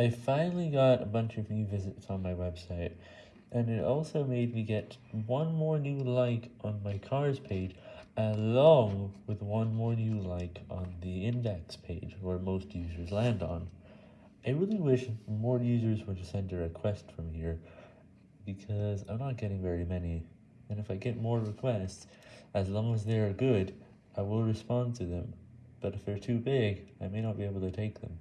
I finally got a bunch of new visits on my website, and it also made me get one more new like on my cars page, along with one more new like on the index page, where most users land on. I really wish more users would send a request from here, because I'm not getting very many, and if I get more requests, as long as they are good, I will respond to them, but if they're too big, I may not be able to take them.